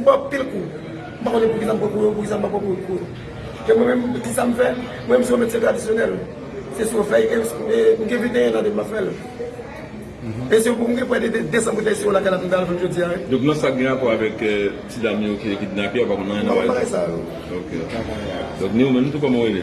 Mwen pil kou, mwen konen pou ki zan pou kou, pou ki zan pou kou kou. Ke mwen mwen ki san mwen, fè, mwen mwen sou mwen se tradisyonel. Se sou fè, mwen ke vide yon nan de mwen fè lè. E se pou mwen pou ede desanboute si ou la kalat mwen dal fèm jodi an. Dok non sa gen apò avèk ti dami ou ki kidnapi apò mwen nan yon avèk? Non, pare sa ou. Dok ni ou men nou tou koman wè de?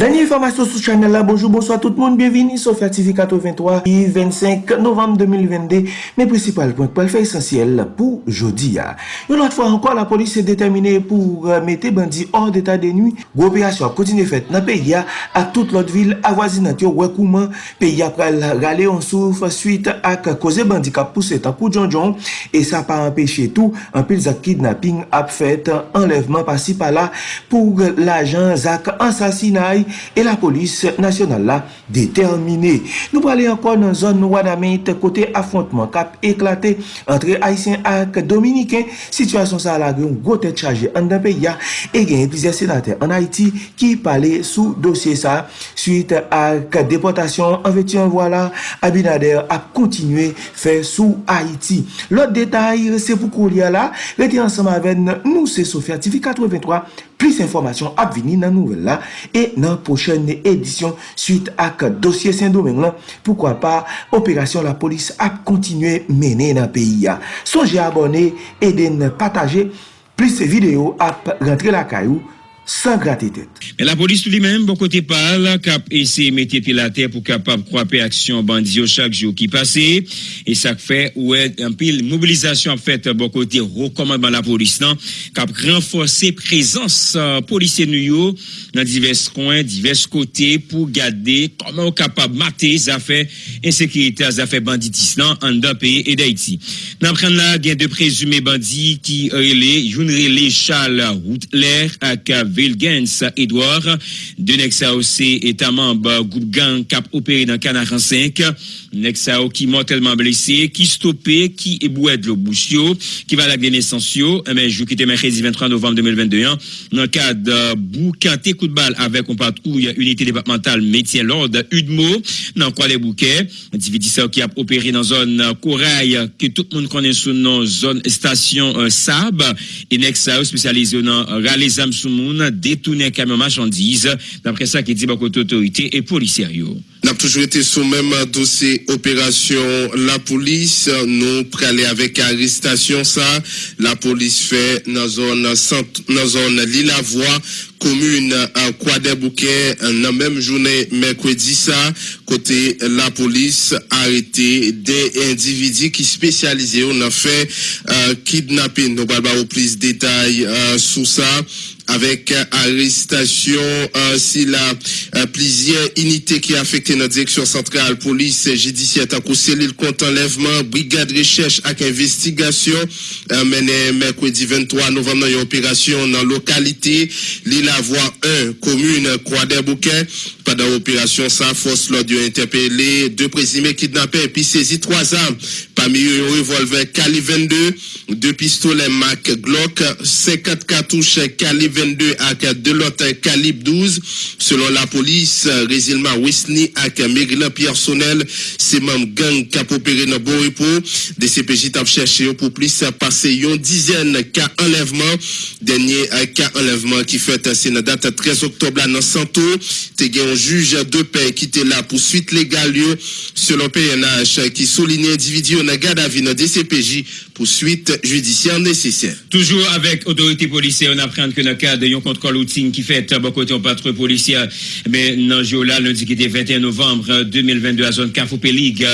Danyi informasyon sou chanel la, bonjou, bonsoit tout moun, bienvini, Sofya TV 83, 25 novem 2022, men prinsipal point pou el fè esensyel pou jodi ya. Yon lot fwa anko, la polis se determine pou mette bandi or d'eta de nui, gwo operasyon kontine fèt nan peyi ya, ak tout lot vil avwazinant yo wè peyi peya pral rale yon souf suite ak koze bandika pousse takou djonjon e sa pa empeshe tou an pil zak kidnapping ap fet enlevman pasi pala pou l'ajan zak ansasinaj e la polis nasyonal la determine. Nou prale ankon nan zon Wanamit kote affontman kap eklate entre Haitien ak Dominiken situasyon sa la gen gote chaje an dan peya e gen plizye senate an Haiti ki pale sou dosye sa suite ak deportasyon an veti an wala a Abinader ap kontinue fè sou Haiti. Lot detay se pou kou liya la, rete ansam aven nou se Sofya TV 83, plis informasyon ap vini nan nouvel la, e nan pochen edisyon suite ak dosye Saint-Domingue lan, poukwa pa operasyon la polis ap kontinue mene nan peyi ya. Sonje abone, eden pataje, plis video ap rentre la kayou, san gratitude. La polis tout li men, bon kote pal, kap ese mette pi la ter pou kapap kwape aksyon bandiyo chak jou ki pase, e sak fe ou e anpil mobilizasyon ap fet bon kote rekomandman la polis nan, kap renforse prezans euh, polisye nou yo nan divers kwen, divers kote pou gade koman ou kapap mate zafè ensekirite, zafè banditis nan an da peye e da iti. Nan pren la gen de prezume bandi ki rele, youn rele chal route lèr ak ave Vilgens Edouard, de Nexao se etamamb goup gang kap opere nan Kanaran 5, Nexao ki mortalman blese, ki stoppe, ki eboued lo va lak dene sensyo, men jou ki te mèkèzi 23 novem 2021, nan kad bou kante kout bal avek on patrouille unité departemental Métier Lord Udmo, nan kwa le bouke, dividi sa ki ap opere nan zon Koray, ki tout moun konen sou nan zon stasyon Sab, e Nexao spesyalize nan Ralezam Soumoun, detounen kamyon machandiz, dapre sa ki di bakote otorite e poliseryo. Toujou sou menm dosye operasyon la polis, nou prale avek arrestasyon sa, la polis fe nan zon li la voa, komune kwa de bouke nan menm jounen mekwedi sa, kote la polis arete de individi ki spesyalize ou nan fe kidnapping. Nou balba ou plis detay sou sa, avek arrestasyon si la plizye inite ki afekte nan direksyon sentral polis jidisyat akou selil kont enlevman brigade rechèche ak investigasyon menen Merkwedi 23 novem nan yon operasyon nan lokalite li la voa 1 komune kwa de bouken padan operasyon sa fos lor diyo interpele de prezime kidnapè pi sezi 3 am pami yon revolver Kali 22 de pistole Mac Glock 54 katouche Kali 22 ak de lot Kalib 12 selon la polis rezilman Wisni ak Meglan Piersonel seman gang kap opere nan Boripo de CPJ tap chèche yo pou plis pase yon dizen ka enlèvement denye ka enlèvement ki fèt se nan date 13 oktob la nan Santo. Yon juj de pe ki te la pou suite legal yo selon PNH ki soline individu nan gada vi nan DCPJ pou suite judisyen nesesyen. Toujou avèk otorite polisye, on aprende ke nan kade yon kontrol outing ki fèt bakote yon patre polisye nan Jola lundi ki te 21 novembre 2022 a zon Kafou Pelig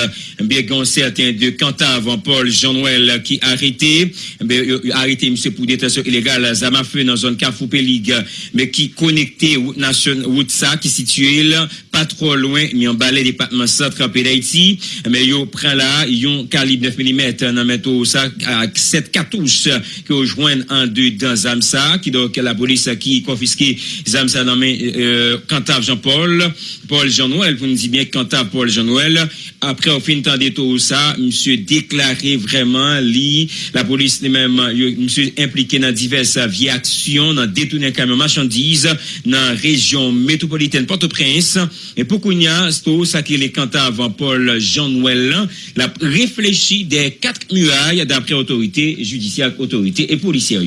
mbe gon certain de Kantav an Paul Jean-Noël ki arete mbe arete mse pou detasyon ilegal zama fe nan zon Kafou Pelig mbe ki konekte wout sa ki situel pa tro loin mi an balè depatman sa trape d'Haïti mbe yo pren la yon kalib 9 mm meto sa ak 7 katouche ki ou jwen an de dan Zamsa ki do ke la polis ki konfiske Zamsa nan men euh, Kantav Jean-Paul Paul Jean-Noël. Pou nou di bien Kantav Paul Jean-Noël. Apre ou fin tan de tou sa msye deklare vreman li la polis li men euh, msye implike nan divers viaksyon nan detounen kamyon machandise nan rejyon metropolitane Port-au-Prince. E pou kounya stou sa ki le Kantav Paul Jean-Noël la reflechi de 4 muraille da d'après autorité judiciaire, autorité et policière.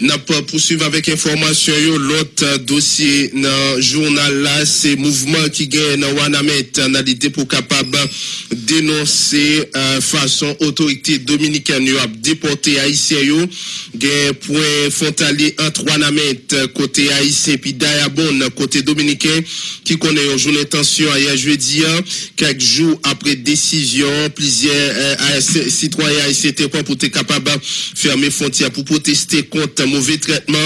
N'a pas poursuivre avec information l'autre dossier dans journal là c'est mouvement qui gagne dans Wanamet dans l'idée pour capable dénoncer euh, façon autorité dominicaine a déporté haïtien yo gain point frontalier entre Wanamet côté haïtien puis Dayabon côté dominicain qui connaît une journée tension hier jeudi hein, quelques jours après décision plusieurs euh, AS citoyens haïtiens pour être capable de fermer frontières pour protester contre mauvais traitement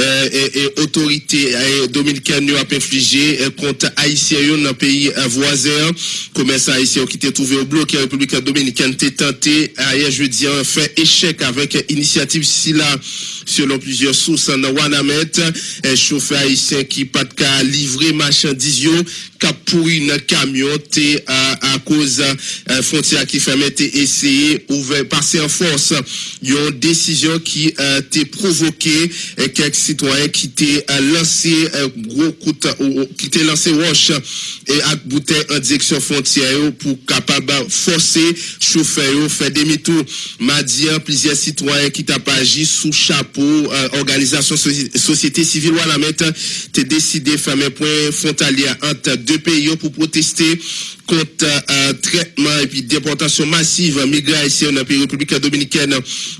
euh, et, et autorité euh, dominicaine a infligé euh, contre haïtiens dans le pays voisin. Commerçant haïtien qui était trouvé au bloc la République dominicaine était tenté hier jeudi fait échec avec initiative SILA selon plusieurs sources dans Wanamet un chauffeur haïtien qui pas de cas livrer marchandises yo cap pourri dans camion à, à cause euh, frontière qui fermait té essayer ouvert passer en force. Une décision qui euh, t'est provoqué euh, quelques citoyens qui euh, lancé euh, gros coup qui t'est lancé roche et à bouteille en direction frontière pour capable forcer chauffeur faire demi-tour. Hein, plusieurs citoyens qui t'a pas agi sous chapeau euh, organisation soci- société civile Wanamet t'es décidé de fermer point frontalier entre deux pays pour protester contre euh, traitement et puis déportation massive migrants dans le pays République dominicaine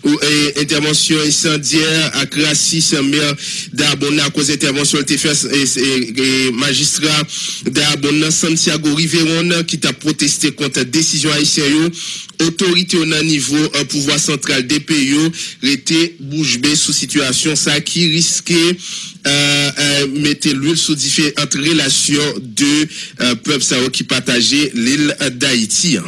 ou et, intervention incendiaire à Crassis maire d'Arbona à cause d'intervention fait et, et- magistrat d'Arbona Santiago Riveron qui t'a protesté contre décision haïtienne autorité au niveau euh, pouvoir central des pays était bouche bée sous situation ça qui risquait euh, euh, mettre l'huile sous différentes relations de euh, peuples qui partageaient l'île d'Haïti.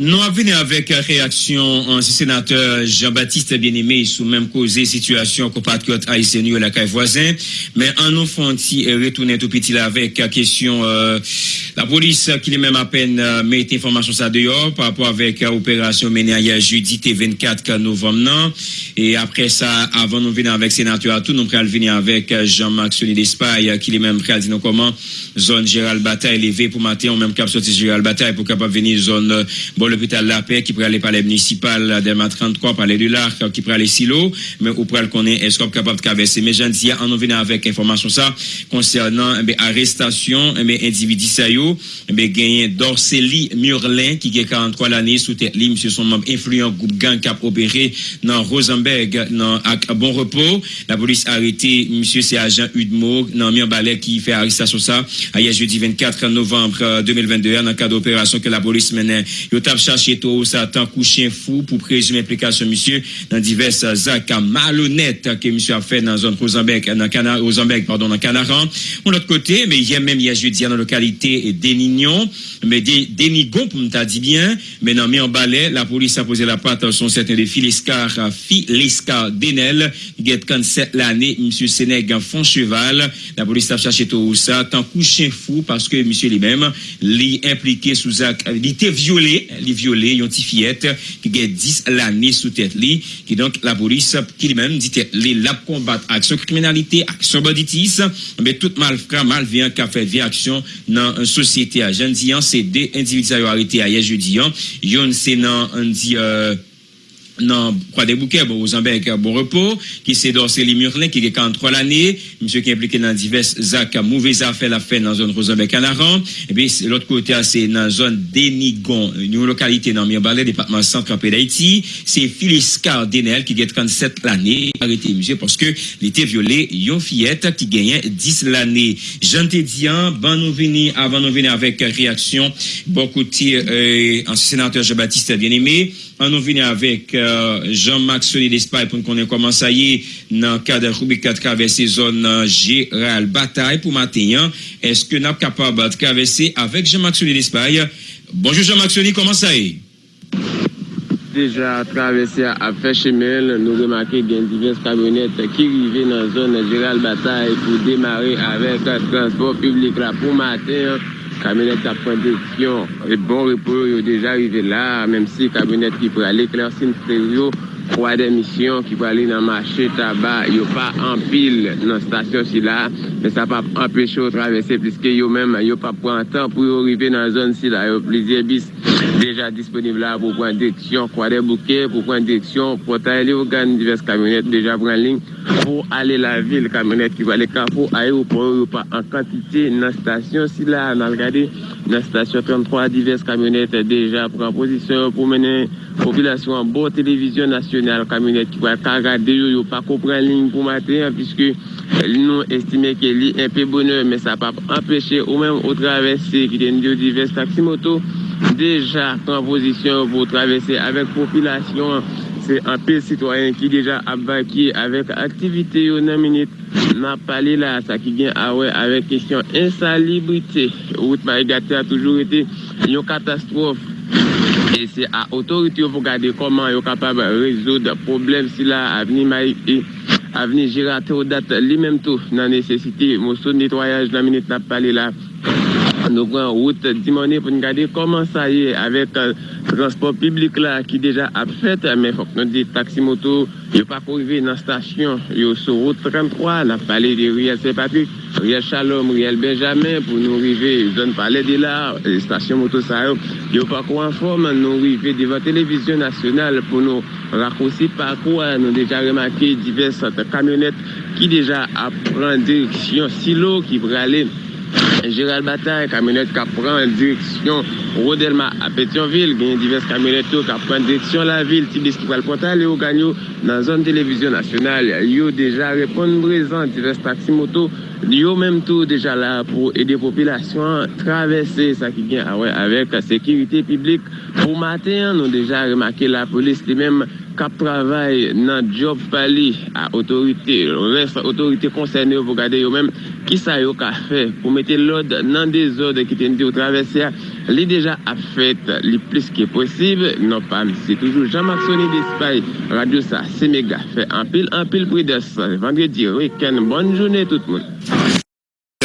Nous avons venu avec euh, réaction ancien sénateur Jean-Baptiste Bien-Aimé sous même causé situation compatriote haïtien et la caille voisin. Mais en nous font retourner tout petit là avec la question euh, la police qui est même à peine euh, met information ça dehors par rapport avec euh, opération menée hier jeudi t 24 novembre non. Et après ça, avant nous venir avec sénateur à tout, nous allons venir avec euh, Jean-Marc Soli d'Espagne qui est même prêt à nous comment zone Gérald Bataille levé pour matin, on même cap sorti Gérald Bataille pour capable venir zone euh, bon l'hôpital La Paix qui pourrait aller par les municipales d'Elma 33 par les l'arc qui pourrait aller silo mais ou pourrait le connaître est-ce qu'on est capable de traverser? Mais j'en dis on vient avec information ça concernant eh arrestation eh individu ça yo eh gagné Dorceli Murlin qui a 43 l'année sous tête li monsieur son membre influent groupe gang a opéré dans Rosenberg dans à bon repos. La police a arrêté monsieur c'est agent Udmo dans Mirbalet qui fait arrestation ça hier jeudi 24 novembre euh, 2022 dans le cadre d'opération que la police menait cherché tout ça tant couché fou pour présumer implication monsieur dans diverses actes malhonnêtes que monsieur a fait dans la zone Rosenberg dans pardon dans Canaran. De l'autre côté mais hier même hier jeudi dans la localité d'Enignon mais des Dénigon pour me dit bien mais dans Mirbalet la police a posé la patte sur certain de Philescar Philescar Denel qui est 47 l'année monsieur Sénègue fond cheval. La police a cherché tout ça tant couché fou parce que monsieur lui-même li impliqué sous acte il était violé li viole yon ti fiyet ki gen 10 lani sou tet li ki donk la polis ki li men di tet li lap kombat aksyon kriminalite aksyon boditis be tout malfra malveyan ka fe vi aksyon nan sosyete a jen diyan se de individualite a ye je diyan yon se nan an di euh, des Bouquets, bon, aux Ambec, bon repos, qui s'est dorsé les Murlin, qui est 43 l'année, monsieur qui est impliqué dans diverses actes, mauvais affaires, la Canaran, et puis, c'est l'autre côté, c'est dans la zone Dénigon, une localité dans Mirbalet, département centre en d'Haïti, c'est Phyllis Denel, qui est 37 l'année, arrêté, monsieur, parce que, il était violé, yon fillette, qui gagnait 10 l'année. Jean Tédian, ben nous venir, avant nous venir avec réaction, beaucoup de, euh, sénateur Jean-Baptiste bien-aimé, An nou vini avèk euh, Jean-Maxoni Despay pou nou konen koman sa ye nan kade rubik ka travesse zon euh, Gérald Bataille pou matenyan. Eske nap kapab travesse avèk Jean-Maxoni Despay. Bonjour Jean-Maxoni, koman sa ye? Deja travesse avèk Chemel, nou remake gen divers kamyonet ki rive nan zon Gérald Bataille pou demare avèk transport publik la pou matenyan. Camionnette à point d'édition. Et bon repos, déjà arrivé là, même si camionnette qui peut aller éclaircir le kwa fwa demisyon ki pou ale nan mache taba yo pa anpil nan stasyon si la men sa pa anpeche ou travese pliske yo men yo pa pran tan pou yo rive nan zon si la yo plizye bis deja disponible la pou pran direksyon kwa de bouke pou pran direksyon pou ta ele ou gan divers kamyonet deja pran ling pou ale la vil kamyonet ki pou ale kapo aye ou pou yo pa an kantite nan stasyon si la nan gade nan stasyon 33 divers kamyonet deja pran posisyon pou menen populasyon bo televizyon nasyonal kamyonet ki wale kagade yo yo pa kopran ling pou maten piske nou estime ke li enpe bonheur men sa pa empeshe ou men ou travesse ki den diyo divers taksimoto deja kan posisyon pou travesse avek populasyon se anpe sitwayen ki deja abaki avek aktivite yo nan minute. Nan pale la sa ki gen awe avek kesyon insalibrite ou tma e gate a toujou ete yon katastrofe e se a otorite yo pou gade koman yo kapab rezo de problem si la aveni mai e aveni jirate ou dat li menm tou nan nesesite mousso netwayaj nan minute nan pale la nou pran wout dimone pou nou gade koman sa ye avek transport publik la ki deja ap fet men fok nou di taksimoto yo pa pou rive nan stasyon yo sou wout 33 nan pale de Riel Saint-Patrick, Riel Shalom, Riel Benjamin pou nou rive zon pale de la stasyon moto sa yo yo pa kou anform nou rive devan televizyon nasyonal pou nou rakousi pa kou nou deja remake divers kamyonet ki deja ap pran direksyon silo ki prale Gérald Bataille, kamyonet ka pran direksyon Rodelma a Petionville, genye divers kamyonet yo ka pran direksyon la vil, tibis ki pral portal yo ganyo nan zon televizyon nasyonal. Yo deja repon brezan divers taksimoto, yo menm tou deja la pou ede popilasyon travesse sa ki gen awe avek sekirite publik. Pou maten, nou deja remake la polis li menm kap travay nan job pali a otorite, otorite konsen yo pou gade yo menm ki sa yo ka fe pou mette lod nan de zode ki ten di ou travese a, li deja ap fet li plis ki posib, non pa misi toujou Jean-Marc Sonny d'Espaye, radio sa, Semega, fe anpil, anpil prides, vendredi, weken, bonne jounen tout moun.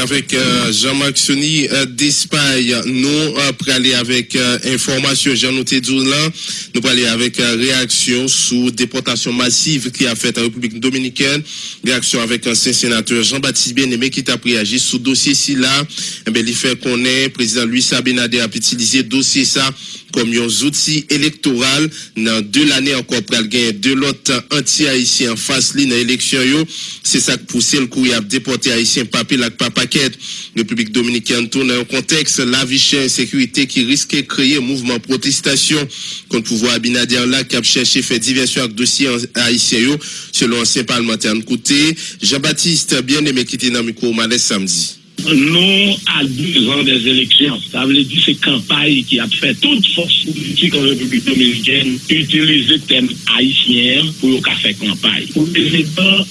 Avec euh, Jean-Marc Soni euh, d'Espagne. Nous euh, pour aller avec information, Jean noté là, nous pour aller avec réaction sous déportation massive qui a fait en République dominicaine. Réaction avec ancien sénateur Jean-Baptiste Bien-Aimé qui t'a réagi sous dossier ci là. Eh bien, il fait qu'on est président Louis Sabinader a utilisé dossier ça comme un outil électoral dans deux l'année encore pour gagner de l'autre anti-haïtien en face ligne élection yo. C'est ça que poussé le courrier à déporter haïtien papier la paquet. République dominicaine tourne un contexte la vie chère insécurité qui risque de créer un mouvement protestation contre pouvoir Abinader là qui a cherché faire diversion avec dossier haïtien yo selon ancien parlementaire côté Jean-Baptiste bien-aimé qui était dans le micro samedi. Non à deux ans des élections. Ça veut dire c'est campagne qui a fait toute force politique en République dominicaine utiliser le thème haïtien pour le faire campagne. Le président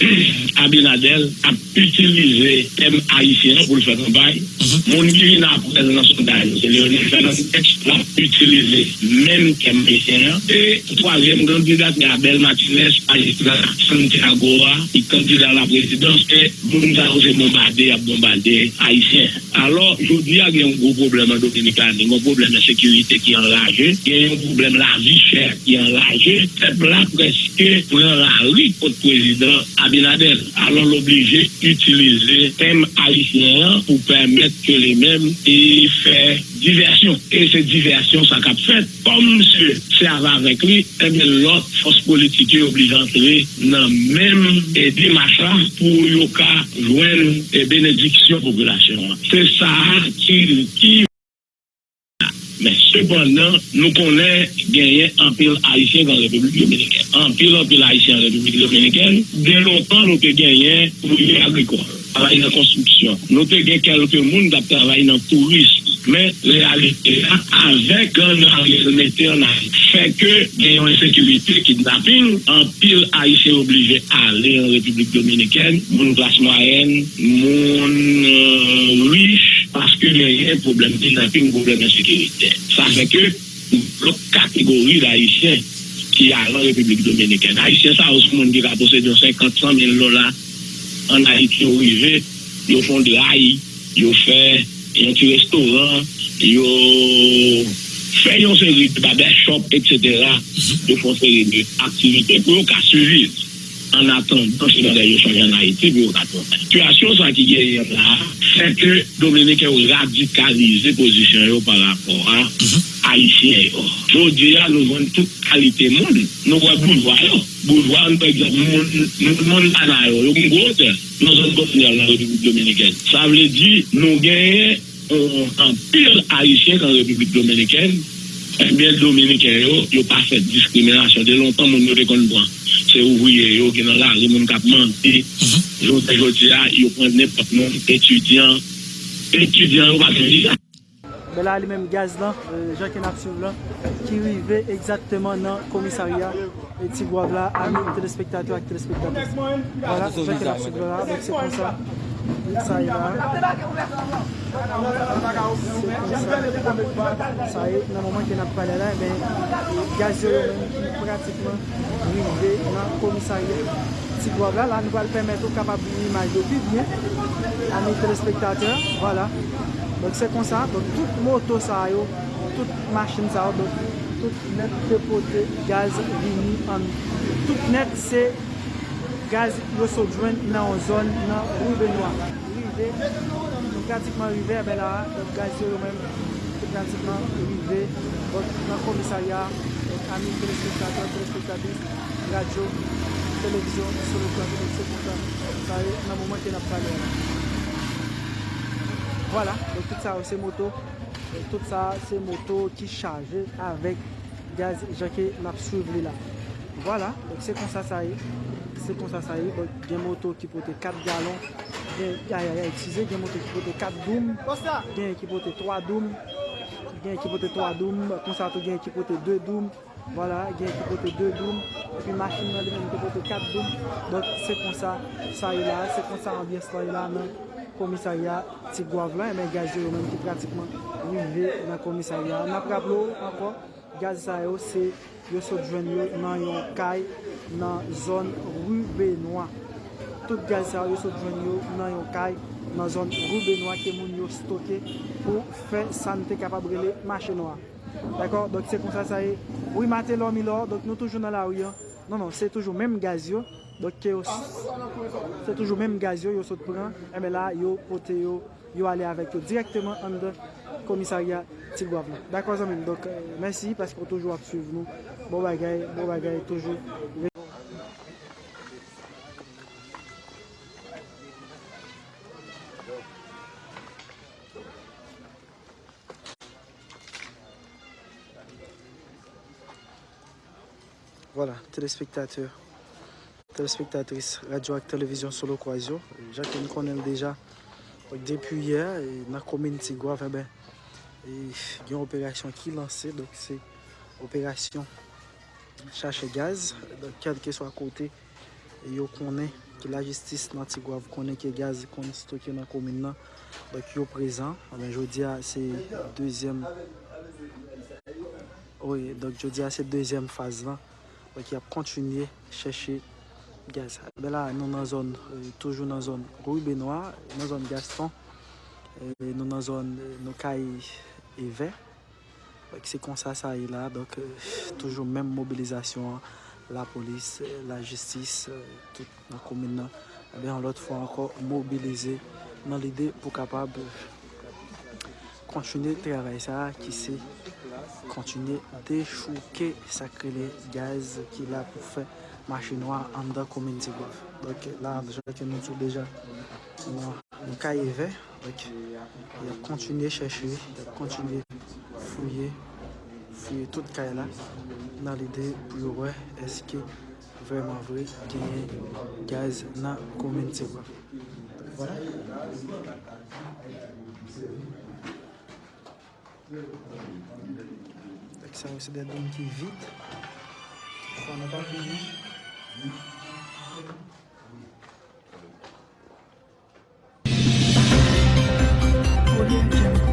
Abinadel a utilisé le thème haïtien pour le faire campagne. Mon divin après dans le sondage, c'est Léonel Fernandez qui a utilisé le même thème haïtien. Et troisième candidat, Abel Martinez, magistrat Santiago, qui candidat à la présidence, et moun sa ou se bombade, ap bombade Haitien. Alors, jodi a gen yon gros probleme Dominikani, yon probleme sekurite ki enlaje, gen yon probleme la vi chè ki enlaje, pep la preske pren la ri pot prezident Abinader, allons l'obliger d'utiliser thème haïtien pour permettre que les mêmes y fassent diversion. Et c'est diversion, ça cap fait. Comme monsieur, c'est avec lui, et bien l'autre force politique est obligée d'entrer dans même démarche là pour y joindre bénédiction population. C'est ça qui, qui Men sepondan, nou konen genyen anpil haisyen kan Republik Dominiken. Anpil anpil haisyen kan Republik Dominiken, den lontan nou te genyen kouye agrikwa, travay nan konstruksyon. Nou te gen kelke moun da travay nan tourisme. Men, realite la, avek an realite an a feke genyon sekurite kidnapping, anpil haisyen oblije ale an Republik Dominiken, moun plas mayen, moun euh, wish, parce que il y a un problème kidnapping, un problème d'insécurité. Ça fait que l'autre catégorie d'Haïtiens qui a la République dominicaine, Haïtiens, ça aussi, monde qui a possédé 50 000 dollars en Haïti, arrivé, ils font de haï, ils fait un petit restaurant, ils fait une série de barbershop, etc. Ils font une série d'activités pour qu'ils suivent. an atan konsidan de yo chanjan na iti, bi yo katon. Situasyon sa ki gen yon la, se ke Dominika yo radikalize pozisyon yo par rapport a mhm. Haitien yo. Jodi ya nou ven tout kalite moun, nou wè boulwa yo. Boulwa an pe ekzap, moun anay yo, yo moun gote, nou zon gote nan Republik Dominikèn. Sa vle di, nou genye euh, an pil Haitien nan Republik Dominikèn, Ebyen dominiken yo, yo pa fet diskriminasyon. De lontan moun yo rekon bran. Se ouvouye yo genan la, li moun kap mante. Jote joti ya, yo pwende ne pat moun etudyan. Etudyan yo pa fet diskriminasyon. Be la li menm gaz lan, Jacques napsiv lan, ki rive exactement nan komisarya eti gwav la, amin telespektatou ak telespektatou. Voilà, Jacques napsiv lan la, se kon sa, sa yi la. Sa e, nan mouman ke nap pale la, ben, gaz yo men ki pratikman rive nan komisarye. Ti kwa vla, la nou va l permette ou kapab li imaj do pi bien, an nou telespektateur, wala. Donk se kon sa, donk tout moto sa yo, tout machin sa yo, donk tout net depote gaz vini an. Tout net se gaz yo so djwen nan zon nan rive noa. Rive. pratikman rive a be la, gaz yo yo men, pratikman rive, nan komisarya, amin telespektator, telespektatis, radyo, televizyon, sou lè plan, sou lè plan, sa yo nan mouman ki nap pale. Voilà, donc tout sa yo se moto, tout sa se moto ki chaje avèk gaz jake nap souvli la. Voilà, donc se kon sa sa yo. se kon sa sa ye, gen moto ki pote 4 galon, gen, ya ya ya, itize, gen moto ki pote 4 doum, gen ki pote 3 doum, gen ki pote 3 doum, kon sa to gen ki pote 2 doum, Vola, gen ki pote 2 doum, epi makin nan li men ki pote 4 doum. Dok se kon sa, sa yi la, se kon sa ambyes la yi la nan komisarya ti Gouavlan, men gajyo yo men ki pratikman rive nan komisarya. Napraplo anko. gaz sa yo se yo sot jwen yo nan yon kay nan zon Rue Rubenoa. Tout gaz sa yo sot jwen yo nan yon kay nan zon Rue Rubenoa ke moun yo stoke pou fe sante kapabrele mache noa. D'akor, dok se kon sa sa e, ou imate lor mi lor, dok nou toujou nan la ou yon. Non, non, se toujou menm gaz yo, dok ke yo, se toujou menm gaz yo yo sot pran, eme la yo pote yo, yo ale avek yo direktman an de komisarya Tigwav la. Dako zanmen, donk, mersi, paske pou toujou ap suiv nou. Bo bagay, bo bagay, toujou. Voilà, téléspectateur. téléspectatrice radio télévision solo croisio. Jacques nous connaît déjà Depi yè, e, nan komine Tigwav, eh yon e, operasyon ki lansè. Donk se operasyon chache gaz. Donk kelke swa kote, yo konen ki la jistis nan Tigwav konen ki gaz konen stokye nan komine nan. Donk yo prezan. Eh ben, jodi a se deuxième oui, donc jodi a se deuxième faz lan. Donk yap kontinye chèche gaz. Be la nou nan zon, toujou nan zon Rouy Benoit, nan zon Gaston, nou nan zon nou kay Eve. Wèk se konsa sa e la, donk toujou menm mobilizasyon la polis, la jistis, tout nan komin nan. Be an lot fwa anko mobilize nan lide pou kapab kontinye travay sa ki se kontinye dechouke sakre le gaz ki la pou fe machinoa an da komenti gov. Dok la, deja ke nou tou deja nou ka yeve. Dok, yon kontinye chèche, yon kontinye fouye, fouye tout ka la nan lide pou yo wè eske vreman vre genye gaz nan komenti gov. Voilà. Dok sa wè se de don ki vide. Fwa nan pa vide. 我也见。